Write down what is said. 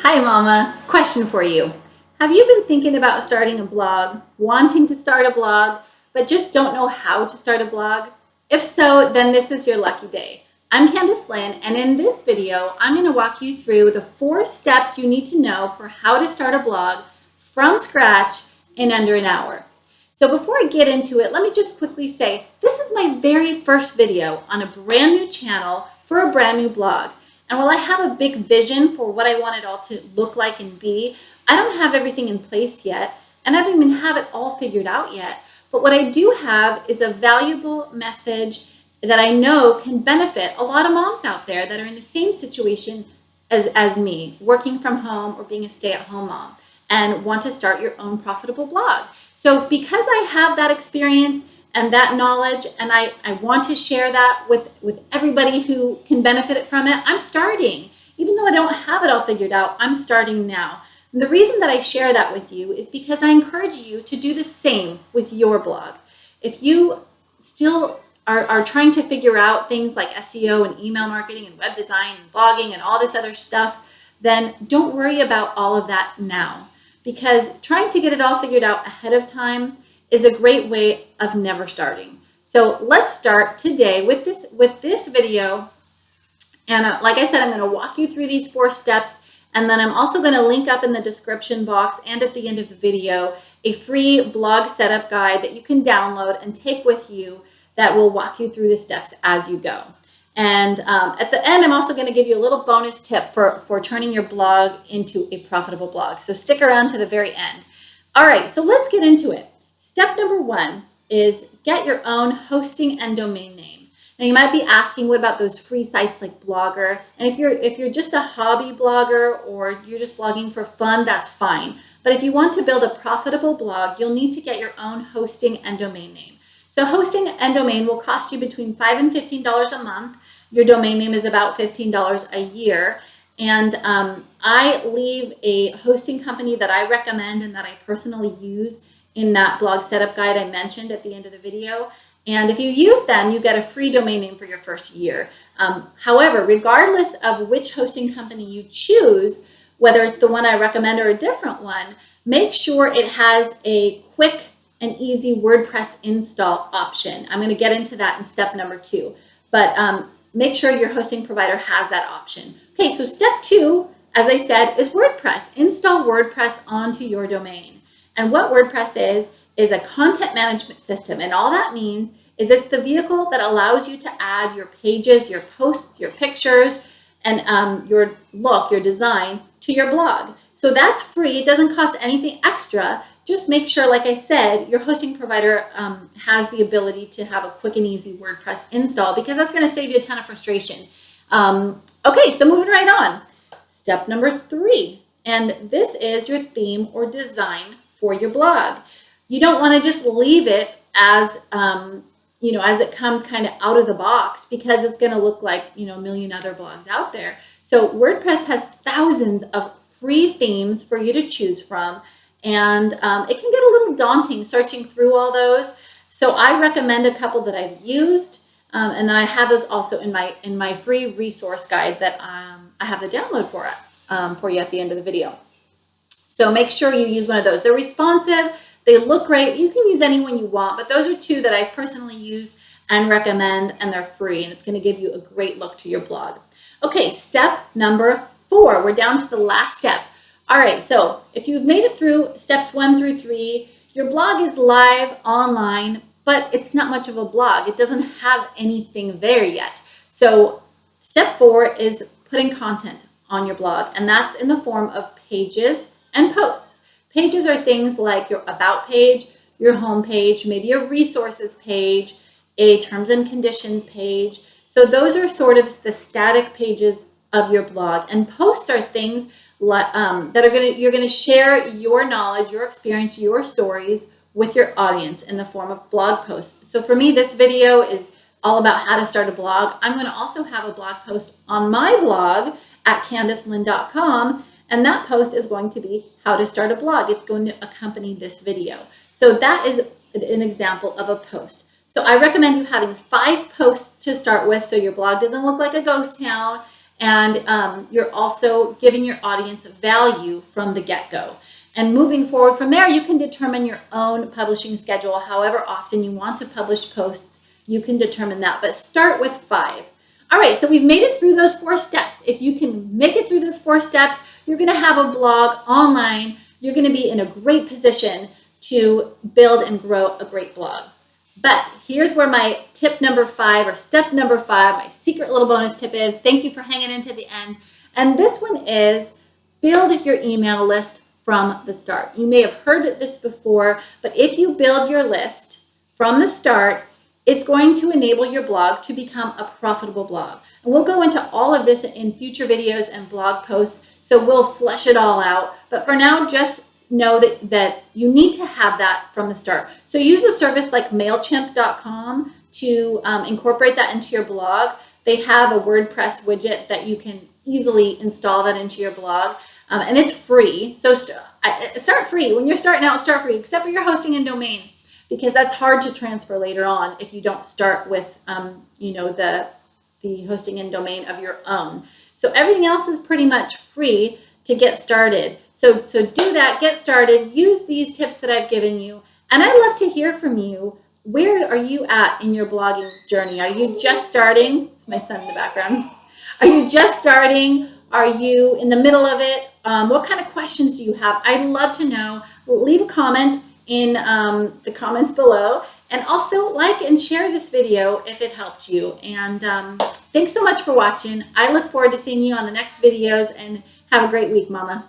Hi Mama, question for you. Have you been thinking about starting a blog, wanting to start a blog, but just don't know how to start a blog? If so, then this is your lucky day. I'm Candice Lynn, and in this video, I'm gonna walk you through the four steps you need to know for how to start a blog from scratch in under an hour. So before I get into it, let me just quickly say, this is my very first video on a brand new channel for a brand new blog. And while I have a big vision for what I want it all to look like and be, I don't have everything in place yet, and I don't even have it all figured out yet. But what I do have is a valuable message that I know can benefit a lot of moms out there that are in the same situation as, as me, working from home or being a stay-at-home mom, and want to start your own profitable blog. So because I have that experience and that knowledge and I, I want to share that with, with everybody who can benefit from it, I'm starting. Even though I don't have it all figured out, I'm starting now. And the reason that I share that with you is because I encourage you to do the same with your blog. If you still are, are trying to figure out things like SEO and email marketing and web design and blogging and all this other stuff, then don't worry about all of that now. Because trying to get it all figured out ahead of time is a great way of never starting. So let's start today with this, with this video. And uh, like I said, I'm gonna walk you through these four steps and then I'm also gonna link up in the description box and at the end of the video, a free blog setup guide that you can download and take with you that will walk you through the steps as you go. And um, at the end, I'm also going to give you a little bonus tip for, for turning your blog into a profitable blog. So stick around to the very end. All right, so let's get into it. Step number one is get your own hosting and domain name. Now you might be asking, what about those free sites like Blogger? And if you're if you're just a hobby blogger or you're just blogging for fun, that's fine. But if you want to build a profitable blog, you'll need to get your own hosting and domain name. So hosting and domain will cost you between five and $15 a month. Your domain name is about $15 a year. And um, I leave a hosting company that I recommend and that I personally use in that blog setup guide I mentioned at the end of the video. And if you use them, you get a free domain name for your first year. Um, however, regardless of which hosting company you choose, whether it's the one I recommend or a different one, make sure it has a quick and easy WordPress install option. I'm going to get into that in step number two, but um, make sure your hosting provider has that option. Okay, so step two, as I said, is WordPress. Install WordPress onto your domain. And what WordPress is, is a content management system. And all that means is it's the vehicle that allows you to add your pages, your posts, your pictures, and um, your look, your design to your blog. So that's free. It doesn't cost anything extra. Just make sure, like I said, your hosting provider um, has the ability to have a quick and easy WordPress install because that's going to save you a ton of frustration. Um, okay, so moving right on. Step number three, and this is your theme or design for your blog. You don't want to just leave it as, um, you know, as it comes kind of out of the box because it's going to look like, you know, a million other blogs out there. So WordPress has thousands of free themes for you to choose from. And um, it can get a little daunting searching through all those. So I recommend a couple that I've used. Um, and then I have those also in my in my free resource guide that um, I have the download for it um, for you at the end of the video. So make sure you use one of those. They're responsive, they look great. You can use any one you want, but those are two that I personally use and recommend, and they're free, and it's gonna give you a great look to your blog. Okay, step number four. We're down to the last step. All right, so if you've made it through steps one through three, your blog is live online, but it's not much of a blog. It doesn't have anything there yet. So step four is putting content on your blog, and that's in the form of pages and posts. Pages are things like your about page, your home page, maybe a resources page, a terms and conditions page. So those are sort of the static pages of your blog. And posts are things um, that are gonna, you're gonna share your knowledge, your experience, your stories with your audience in the form of blog posts. So for me, this video is all about how to start a blog. I'm gonna also have a blog post on my blog at candicelyn.com and that post is going to be how to start a blog. It's going to accompany this video. So that is an example of a post. So I recommend you having five posts to start with so your blog doesn't look like a ghost town and um, you're also giving your audience value from the get-go. And moving forward from there, you can determine your own publishing schedule. However often you want to publish posts, you can determine that. But start with five. All right, so we've made it through those four steps. If you can make it through those four steps, you're gonna have a blog online. You're gonna be in a great position to build and grow a great blog. But here's where my tip number five or step number five, my secret little bonus tip is. Thank you for hanging in to the end. And this one is build your email list from the start. You may have heard this before, but if you build your list from the start, it's going to enable your blog to become a profitable blog. And we'll go into all of this in future videos and blog posts, so we'll flesh it all out. But for now, just know that, that you need to have that from the start. So use a service like MailChimp.com to um, incorporate that into your blog. They have a WordPress widget that you can easily install that into your blog. Um, and it's free. So st start free. When you're starting out, start free, except for your hosting and domain, because that's hard to transfer later on if you don't start with, um, you know, the, the hosting and domain of your own. So everything else is pretty much free to get started. So, so do that, get started, use these tips that I've given you. And I'd love to hear from you. Where are you at in your blogging journey? Are you just starting? It's my son in the background. Are you just starting? Are you in the middle of it? Um, what kind of questions do you have? I'd love to know. Leave a comment in um, the comments below and also like and share this video if it helped you. And um, thanks so much for watching. I look forward to seeing you on the next videos and have a great week, Mama.